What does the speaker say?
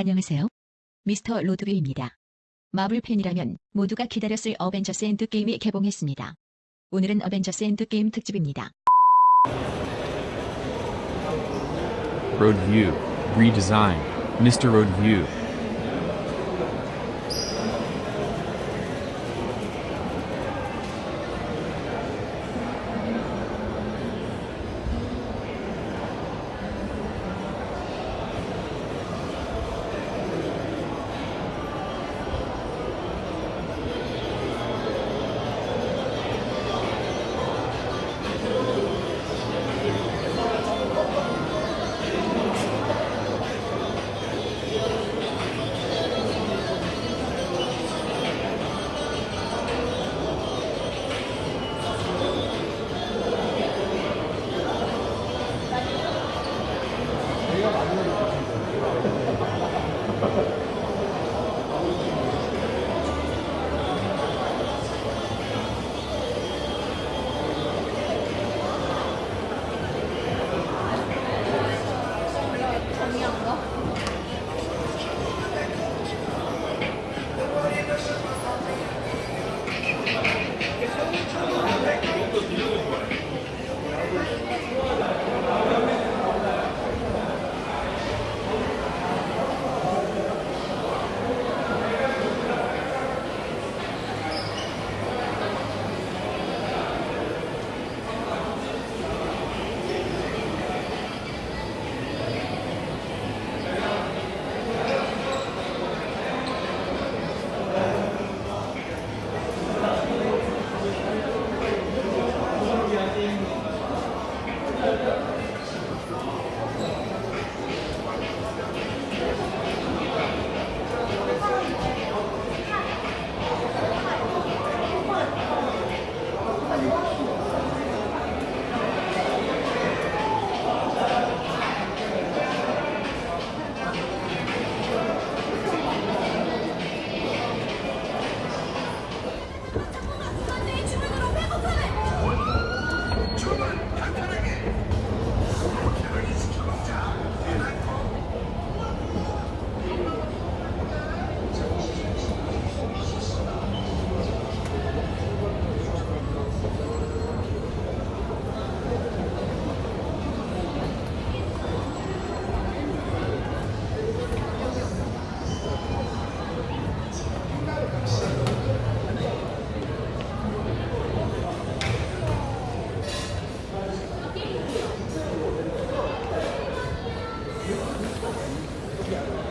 안녕하세요. 미스터 로드뷰입니다. 마블 팬이라면 모두가 기다렸을 어벤져스 엔드게임이 개봉했습니다. 오늘은 어벤져스 엔드게임 특집입니다. Road View, Redesign. Yeah.